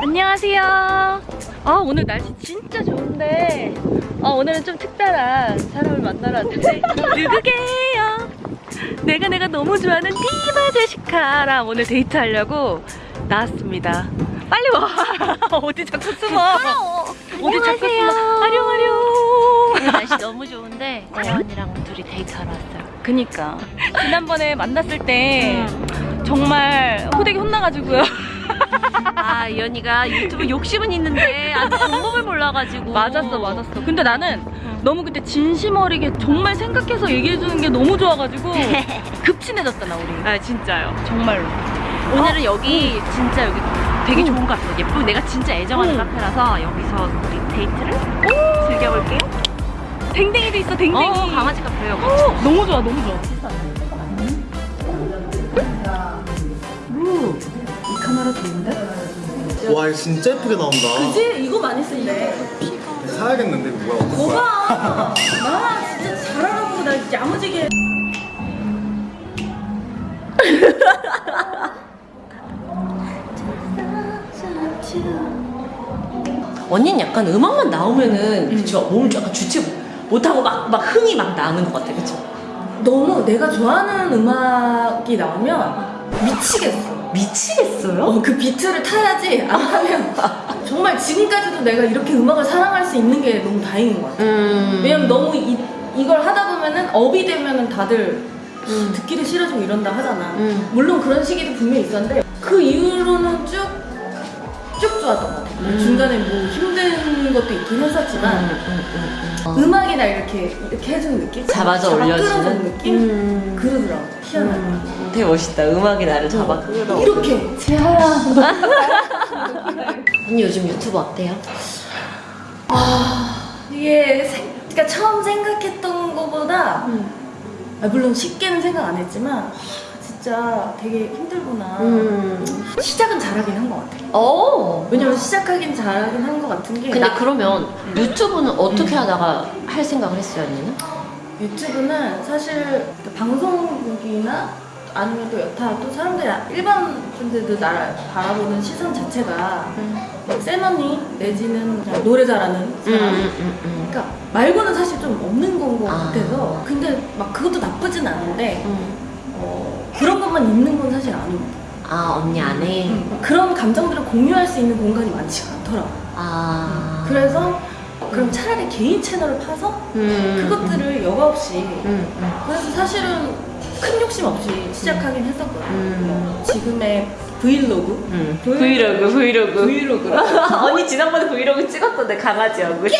안녕하세요. 아 오늘 날씨 진짜 좋은데 아 오늘은 좀 특별한 사람을 만나러 왔는데 누구게요? 내가 내가 너무 좋아하는 디바 제시카랑 오늘 데이트하려고 나왔습니다. 빨리 와. 어디 자꾸 숨어? 어디 자꾸 숨어? 안뇽안뇽. 오늘 날씨 너무 좋은데 재원이랑 둘이 데이트하러 왔어요. 그니까 지난번에 만났을 때 정말 호되게 혼나가지고요. 아, 이 언니가 유튜브 욕심은 있는데 아직 방법을 몰라가지고. 맞았어 맞았어 근데 나는 너무 그때 진심 어리게 정말 생각해서 얘기해주는 게 너무 좋아가지고 급친해졌잖아 우리 아, 진짜요. 정말로 오늘은 여기 진짜 여기 되게 응. 좋은 카페. 예쁘고 내가 진짜 애정하는 응. 카페라서 여기서 우리 데이트를 즐겨볼게요. 댕댕이도 있어 댕댕이 어, 강아지 카페예요. 어, 너무 좋아 너무 좋아 카메라 좋은데? 와 이거 진짜 예쁘게 나온다 그치? 이거 많이 쓴대 사야겠는데 이거 뭐야 어떤 거야? 거봐 나 진짜 잘하라고 나 야무지게 언니는 약간 음악만 나오면은 그쵸 몸을 약간 주체 못하고 막, 막 흥이 막 나는 것 같아 그쵸 너무 내가 좋아하는 음악이 나오면 미치겠어. 미치겠어요? 어, 그 비트를 타야지 안 하면 정말 지금까지도 내가 이렇게 음악을 사랑할 수 있는 게 너무 다행인 것 같아. 음 왜냐면 너무 이, 이걸 하다 보면은 업이 되면은 다들 듣기도 싫어지고 이런다 하잖아. 음. 물론 그런 시기도 분명히 있었는데 그 이후로는 쭉, 쭉 좋았던 것 같아. 음. 중간에 뭐 힘든 것도 있긴 했었지만 음. 악이나 이렇게 이렇게 해주는 느낌? 잡아서 올려주는 느낌? 음. 그러더라고 희한하게 되게 멋있다 음악이 나를 잡아 끌어 이렇게 재하야 언니 요즘 유튜브 어때요? 이게 생, 그러니까 처음 생각했던 것보다 음. 아, 물론 쉽게는 생각 안 했지만 아, 진짜 되게 힘들구나 음. 시작은 잘하긴 한 것 같아 어 왜냐면 시작하긴 잘하긴 한 것 같은 게 근데 나- 그러면 유튜브는 어떻게 하다가 할 생각을 했어요 언니는? 유튜브는 사실 그 방송국이나 아니면 또 여타 또 사람들이 일반 분들도 나를 바라보는 시선 자체가 막센 언니 내지는 노래 잘하는 사람 음. 그러니까 말고는 사실 좀 없는 건것 아. 같아서 근데 막 그것도 나쁘진 않은데 음. 어, 그런 것만 있는 건 사실 아닙니다 아 언니 안에 그런 감정들을 공유할 수 있는 공간이 많지가 않더라고 아 그래서 그럼 차라리 개인 채널을 파서 음. 그것들을 여과 없이 음. 음. 그래서 사실은 큰 욕심 없이 시작하긴 했었거든요 음. 지금의 브이로그 음. 브이로그. 브이로그 브이로그 언니 지난번에 브이로그 찍었던데 강아지 얼굴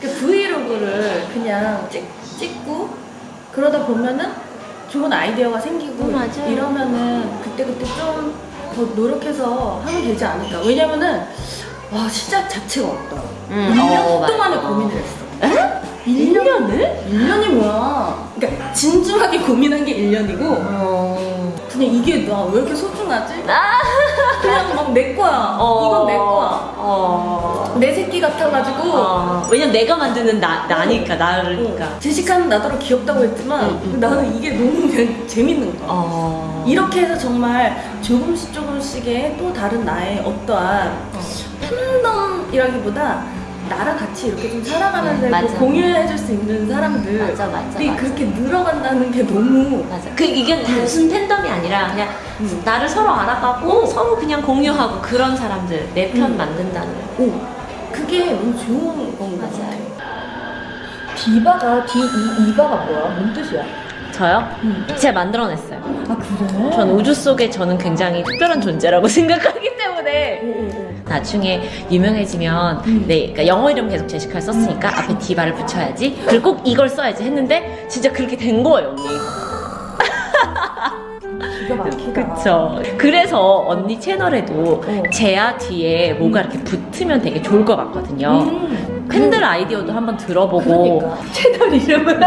그 브이로그를 그냥 찍, 찍고 그러다 보면은 좋은 아이디어가 생기고 음. 이러면은 그때그때 좀 더 노력해서 하면 되지 않을까 왜냐면은 와 시작 자체가 없다 음, 1년 어, 동안에. 고민을 했어 1년을? 1년이 뭐야 그러니까 진중하게 고민한 게 1년이고 어... 그냥 이게 나 왜 이렇게 소중하지? 아! 그냥 막 내 거야. 어... 이건 내 거야. 어... 내 새끼 같아가지고. 어... 왜냐면 내가 만드는 나, 나니까 나르니까. 어, 제시카는 나더러 귀엽다고 했지만 응, 응. 나는 이게 너무 그냥 재밌는 거야. 어... 이렇게 해서 정말 조금씩 조금씩의 또 다른 나의 어떠한 팬덤이라기보다 나랑 같이 이렇게 좀 응, 맞아. 공유해줄 수 있는 사람들 맞아, 맞아, 맞아. 그렇게 늘어간다는 게 너무 맞아. 그 이게 단순 팬덤이 아니라 그냥 음. 나를 서로 알아가고 서로 그냥 공유하고 그런 사람들 내편 음. 만든다는 오, 그게 너무 좋은 건것 맞아요. 디 이, 이바가 뭐야? 뭔 뜻이야? 저요? 음. 제가 만들어냈어요. 아 그래? 전 우주 속에 저는 굉장히 특별한 존재라고 생각하기 때문에 오, 오, 오. 나중에 유명해지면 음. 네, 그러니까 영어 이름 계속 제시카를 썼으니까 앞에 디바를 붙여야지 그리고 꼭 이걸 써야지 했는데 진짜 그렇게 된 거예요 언니. 그쵸 그래서 언니 채널에도 어. 제아 뒤에 뭐가 이렇게 붙으면 되게 좋을 것 같거든요 음. 팬들 아이디어도 한번 들어보고 그러니까 채널 이름을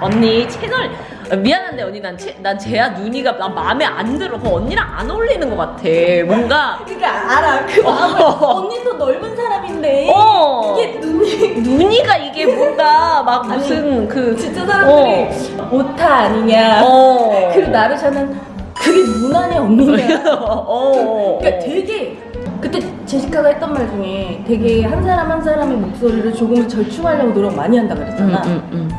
언니 채널 미안한데 언니 난, 채, 난 제아 눈이가 난 마음에 안 들어. 그 언니랑 안 어울리는 것 같아. 뭔가. 그러니까 알아. 그 마음을 어. 언니도 넓은 사람인데. 어. 이게 눈이 눈이가 이게 뭔가 막 무슨 그 진짜 사람들이 오타 아니냐. 어. 그리고 나르샤는 그게 누나네 언니네. 어, 어, 그러니까 되게 그때 제시카가 했던 말 중에 되게 한 사람 한 사람의 목소리를 조금 절충하려고 노력 많이 한다 그랬잖아. 음,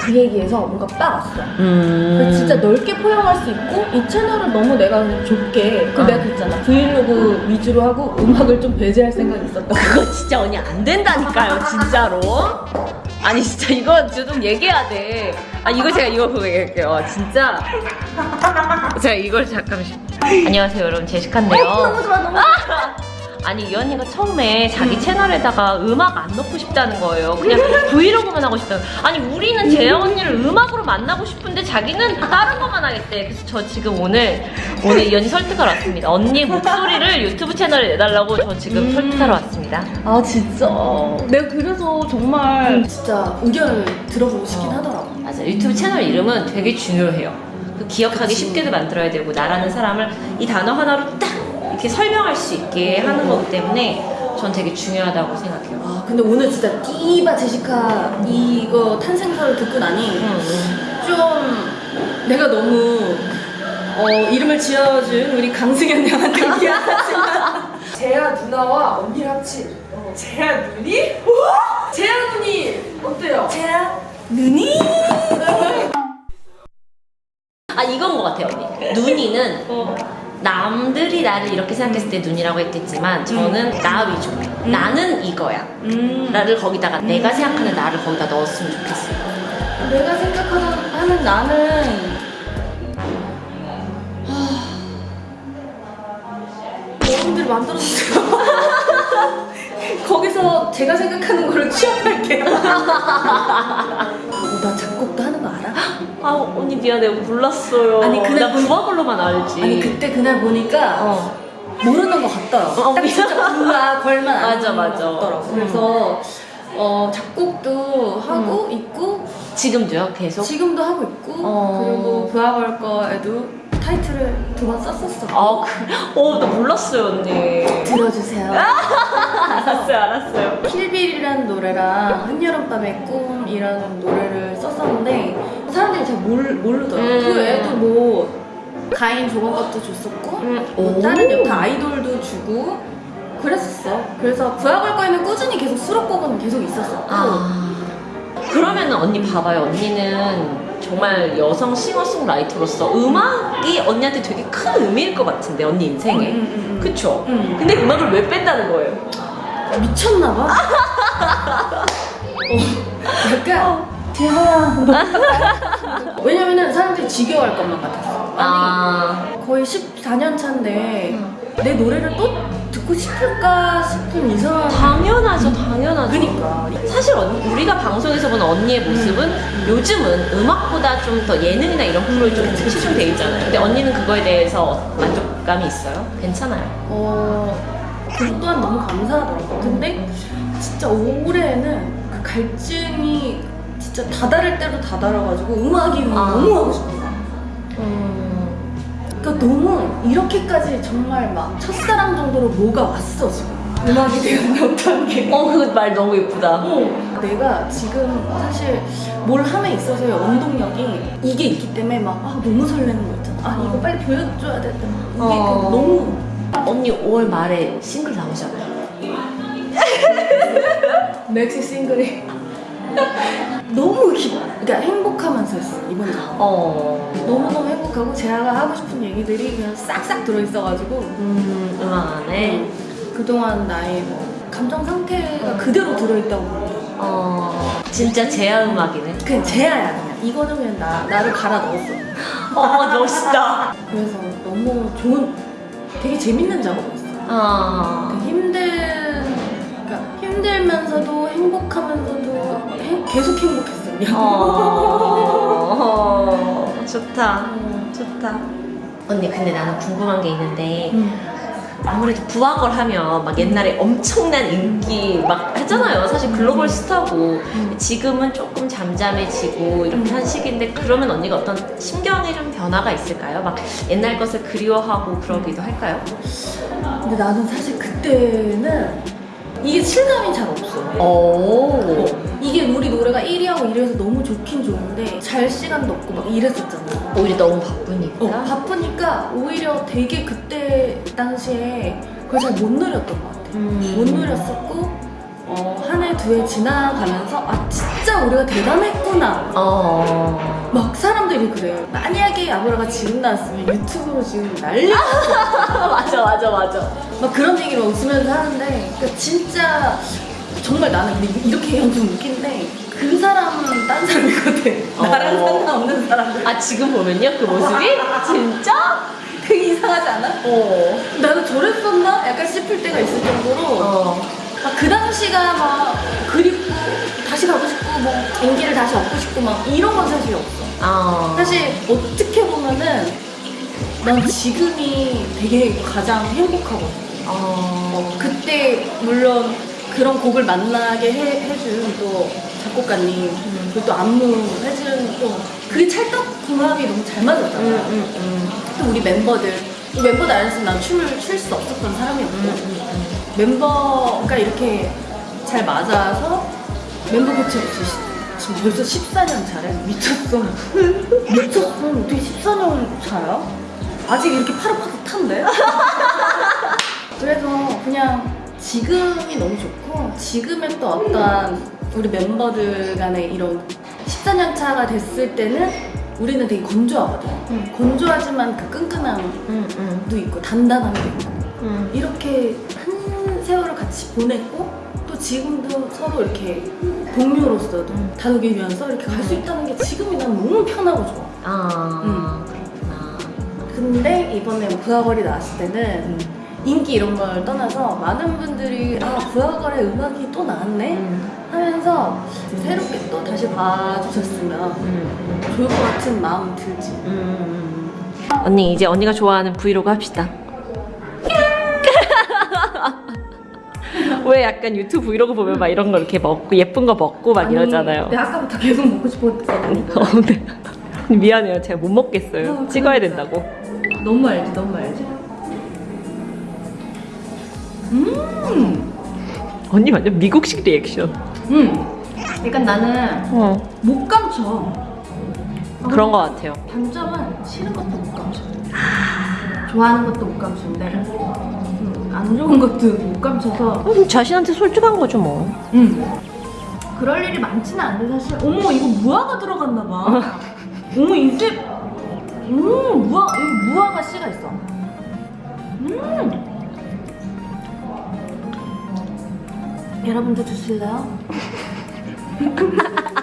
그 얘기에서 뭔가 딱 왔어. 음. 진짜 넓게 포용할 수 있고 이 채널을 너무 내가 좁게 그 어. 내가 그랬잖아 브이로그 위주로 하고 음악을 좀 배제할 생각이 있었다. 그거 진짜 언니 안 된다니까요, 진짜로. 아니 진짜 이거 좀 얘기해야 돼. 아 이거 제가 이거 그거 얘기할게요. 진짜 제가 이걸 잠깐만. 안녕하세요 여러분 제시카인데요. 너무 좋아 너무 좋아. 아니 이 언니가 처음에 자기 채널에다가 음악 안 넣고 싶다는 거예요. 그냥 브이로그만 하고 싶다는. 아니 우리는 재영 언니를 음악으로 만나고 싶은데 자기는 다른 것만 하겠대. 그래서 저 지금 오늘 오늘 이 언니 설득하러 왔습니다. 언니 목소리를 유튜브 채널에 내달라고 저 지금 설득하러 왔습니다. 아 진짜. 내가 그래서 정말 진짜 의견을 들어보고 싶긴 어. 하더라고. 맞아 유튜브 채널 이름은 되게 중요해요. 그 기억하기 쉽게도 만들어야 되고 나라는 사람을 이 단어 하나로 딱 이렇게 설명할 수 있게 하는 거기 때문에 전 되게 중요하다고 생각해요. 아 근데 오늘 진짜 디바 제시카 이거 탄생설을 듣고 나니 좀 내가 너무 어, 이름을 지어준 우리 강승현 양한테 미안하지만 재아 누나와 언니랑 합친 어, 재아 누니? 우와! 재아 누니 어때요? 재아 누니? 아 이건 것 같아요 언니. 눈이는 남들이 나를 이렇게 생각했을 때 눈이라고 했겠지만 저는 나 위주. 나는 이거야. 음. 나를 거기다가 내가 생각하는 나를 거기다 넣었으면 좋겠어요. 내가 생각하는 하는 나는 하... 여러분들 만들어주세요. 거기서 제가 생각하는 거를 취업할게요. 어, 나알 아? 아 언니 미안해 몰랐어요. 아니, 그날 나 본- 부바걸로만 알지. 아니 그때 그날 보니까 어. 모르는 것 같더라고. 어, 딱 진짜 부가 걸만 안 맞아, 맞아. 같더라고. 음. 그래서 어, 작곡도 하고 있고 지금도요 계속. 지금도 하고 있고 어. 그리고 부하걸 거에도 타이틀을 두 번 썼었어. 아, 그, 어, 나 몰랐어요, 언니. 들어주세요. 알았어요, 알았어요. 킬빌이라는 노래랑 한여름밤의 꿈이라는 노래를 썼었는데 사람들이 잘 모르, 모르더라고. 음. 그 애도 뭐 가인 조건값도 줬었고 음, 뭐 오. 다른 여타 아이돌도 주고 그랬었어. 그래서 부하걸 거에는 꾸준히 계속 수록곡은 계속 있었었고 아. 그러면은 언니 봐봐요. 언니는 정말 여성 싱어송라이터로서 음악이 언니한테 되게 큰 의미일 것 같은데, 언니 인생에. 음, 음, 음. 그쵸? 음. 근데 음악을 왜 뺀다는 거예요? 미쳤나 봐. 어, 약간 대하야. 왜냐면은 사람들이 지겨워할 것만 같았어. 아니 아. 거의 14년 차인데 내 노래를 또 듣고 싶을까 싶은 이상한 당연하죠, 당연하죠. 그니까 사실 언- 우리가 방송에서 보는 언니의 모습은 요즘은 음악보다 좀 더 예능이나 이런 프로에 좀 치중돼 있잖아요. 근데 언니는 그거에 대해서 만족감이 있어요? 괜찮아요. 어 그것 또한 너무 감사하더라고 근데 진짜 올해는 그 갈증이 진짜 다다를 대로 다다라가지고 음악이 아. 너무 하고 싶은 거야 음. 그러니까 너무 이렇게까지 정말 막 첫사랑 정도로 뭐가 왔어 지금 음악이 되는 어떤 게 어, 그 말 너무 예쁘다. 어, 내가 지금 사실 뭘 함에 있어서의 원동력이 이게 있기 때문에 막 아, 너무 설레는 거 있잖아. 아 이거 빨리 보여줘야 돼. 이게 어. 그 너무 언니 5월 말에 싱글 나오잖아요. 맥시 싱글이 너무 기, 그러니까 행복하면서 했어 이번 작 어. 너무 너무 행복하고 제가 하고 싶은 얘기들이 그냥 싹싹 들어 있어가지고 음, 음악 안에. 그동안 나의 뭐 감정 상태가 그대로 들어 있다고 보면 어. 진짜 제아 음악이네. 그냥 제야야 그냥 이거는 그냥 나 나를 갈아 넣었어. 어, 멋있다. 그래서 너무 좋은 되게 재밌는 작업이었어. 어. 되게 힘든 그러니까 힘들면서도 행복하면서도 행- 계속 행복했어. 그냥. 어. 좋다. 좋다. 언니, 근데 나는 궁금한 게 있는데. 음. 아무래도 부하걸 하면 막 옛날에 엄청난 인기 막 했잖아요. 사실 글로벌 스타고 지금은 조금 잠잠해지고 이렇게 한 시기인데 그러면 언니가 어떤 심경의 좀 변화가 있을까요? 막 옛날 것을 그리워하고 그러기도 할까요? 근데 나는 사실 그때는 이게 실감이 잘 없어. 오. 이게 이게 우리 노래가 1위하고 이래서 너무 좋긴 좋은데 잘 시간도 없고 막 이랬었잖아. 오히려 너무 바쁘니까. 어, 바쁘니까 오히려 되게 그때 당시에 그걸 잘 못 누렸던 것 같아. 음. 못 누렸었고 어, 한 해 두 해 지나가면서 아 진짜 우리가 대단했구나. 어. 막 사람들이 그래요. 만약에 아브라가 지금 나왔으면 유튜브로 지금 난리 맞아 맞아 맞아. 막 그런 얘기를 웃으면서 하는데 그러니까 진짜 정말 나는 근데 이렇게 얘기하면 좀 웃긴데 그 사람은 딴 사람이거든. 나랑 어. 상관없는 사람들. 아 지금 보면요 그 모습이 진짜? 되게 이상하지 않아? 어. 나는 저랬었나? 약간 싶을 때가 있을 정도로 어. 막그 당시가 막 그립고 다시 가고 싶고 뭐 인기를 다시 얻고 싶고 막 이런 건 사실 없어. 어. 사실 어떻게 보면은 난 지금이 되게 가장 행복하거든. 어. 그때 물론 그런 곡을 만나게 해, 해준 또 작곡가님 그리고 또 안무 해준 또 그게 찰떡 궁합이 너무 잘 맞았잖아. 음, 음, 음. 또 우리 멤버들 이 멤버들 안 했으면 난 춤을 출 수 없었던 사람이었고 음, 멤버가 이렇게 잘 맞아서 멤버 교체 없이 시- 지금 벌써 14년 차래 미쳤어 미쳤어 어떻게 14년 차야? 아직 이렇게 파릇파릇한데? 그래서 그냥 지금이 너무 좋고 지금의 또 어떠한 우리 member들 간의 이런 14년 차가 됐을 때는 우리는 되게 건조하거든 건조하지만 그 끈끈함도 음, 음, 있고 단단함도 있고 음. 이렇게 한 세월을 같이 보냈고 또 지금도 서로 이렇게 동료로서도 다독이면서 이렇게 갈 수 있다는 게 지금이 난 너무 편하고 좋아 아. 음. 아. 근데 이번에 부하걸이 나왔을 때는 인기 이런 걸 떠나서 많은 분들이 아 부하걸의 음악이 또 나왔네 음, 하면서 새롭게 또 다시 봐주셨으면 음, 좋을 것 같은 마음 들지 음, 음. 언니 이제 언니가 좋아하는 브이로그 합시다. 왜 약간 유튜브 브이로그 보면 막 이런 거 이렇게 먹고 예쁜 거 먹고 막 이러잖아요. 내가 아까부터 계속 먹고 싶었거든 어, 네. 미안해요. 제가 못 먹겠어요. 어, 찍어야 그러니까. 된다고. 너무 알지 너무 알지 음 언니 완전 미국식 리액션. 음. 약간 나는 어. 못 감춰. 그런 거 같아요. 단점은 싫은 것도 못 감춰. 좋아하는 것도 못 감추는데 음, 안 좋은 것도 못 감춰서 음, 자신한테 솔직한 거죠 뭐. 음. 그럴 일이 많지는 않은데 사실 어머 이거 무화과 들어갔나 봐. 어머 이제 음 무화 여기 무화과 씨가 있어. 음. 여러분도 드실래요?